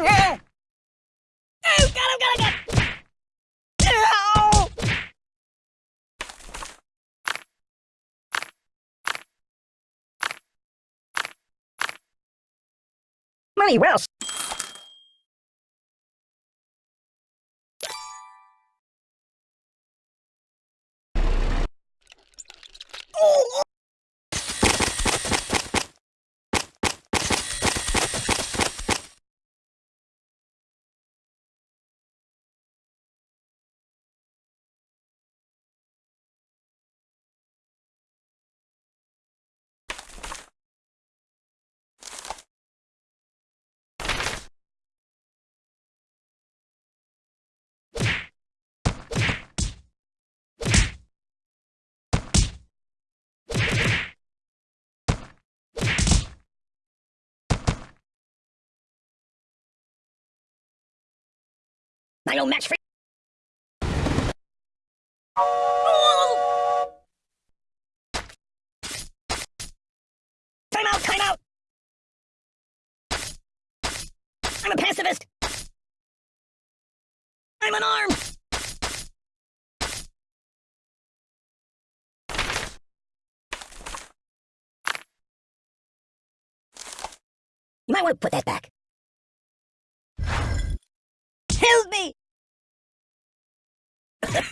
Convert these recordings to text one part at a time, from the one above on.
Oh, him, got him. Ow! Money well! I don't match for! Time out, time out! I'm a pacifist! I'm unarmed! You might want to put that back. Help me!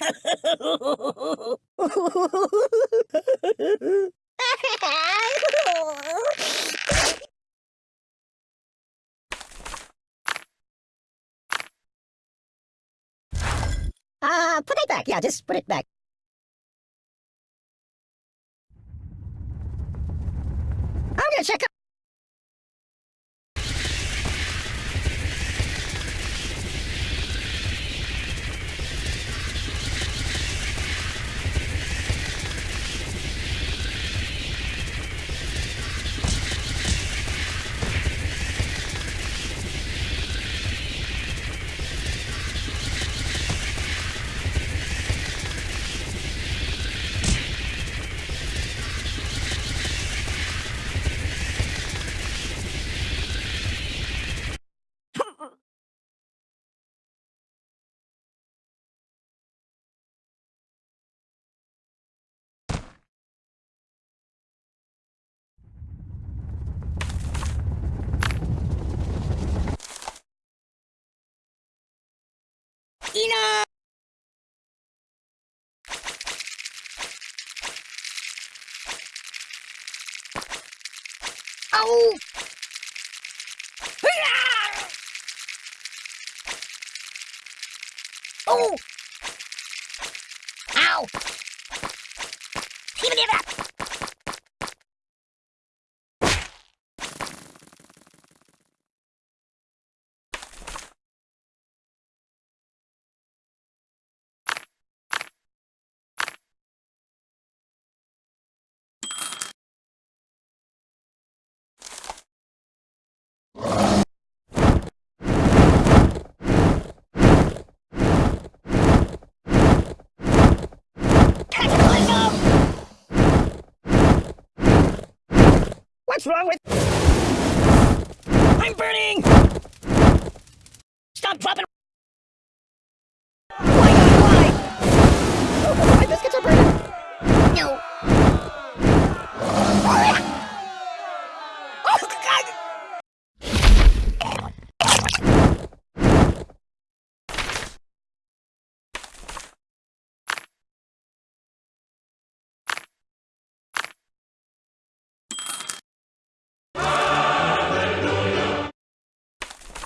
Uh, put it back. Yeah, just put it back. I'm gonna check out. Ina! Ow! Hurrah! Oh! Ow! Give it up! What's wrong with... I'm burning! Stop dropping...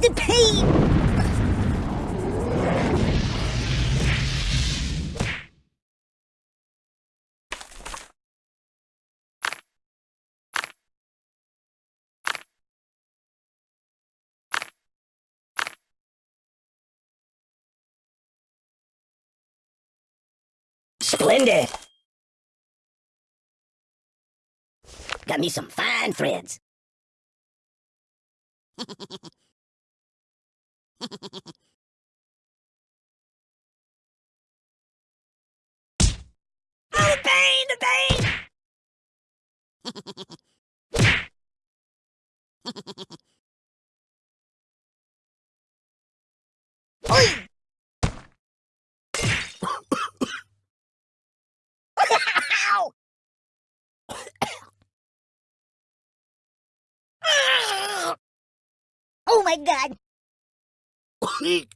The pain! Splendid! Got me some fine threads. oh, the pain, the pain! Oh my god! I'm getting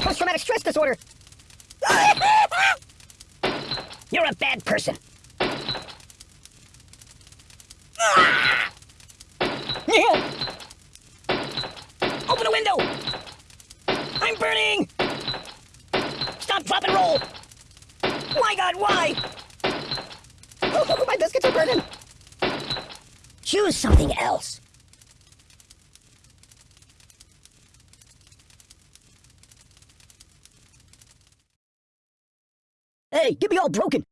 post-traumatic stress disorder! You're a bad person. Open the window! I'm burning! Stop, drop, and roll! My god, why? My biscuits are burning! Choose something else. Hey, get me all broken!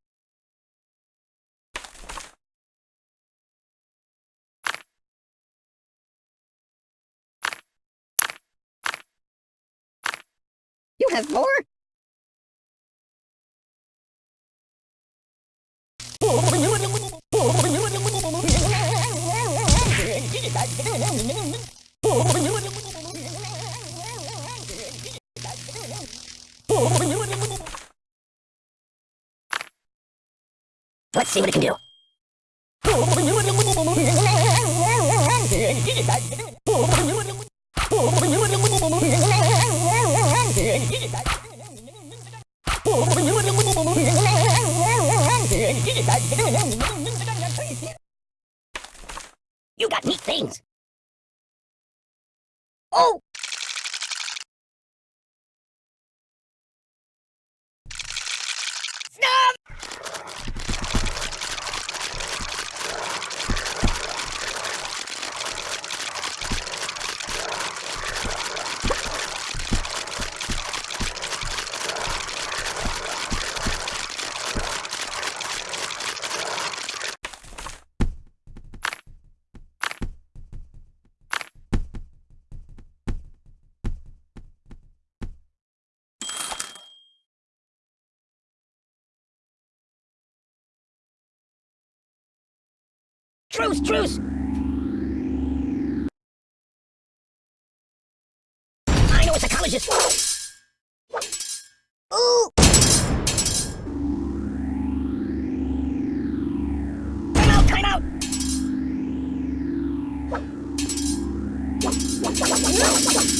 You have more? Let's see what it can do. You got neat things. Oh! Snub! Truce, truce! I know a psychologist! Ooh! Time out, time out! I'm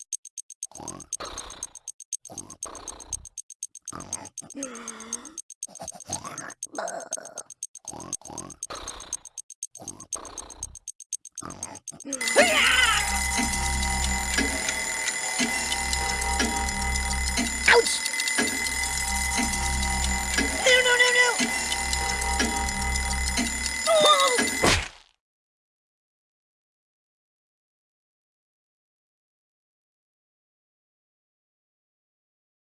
Ouch!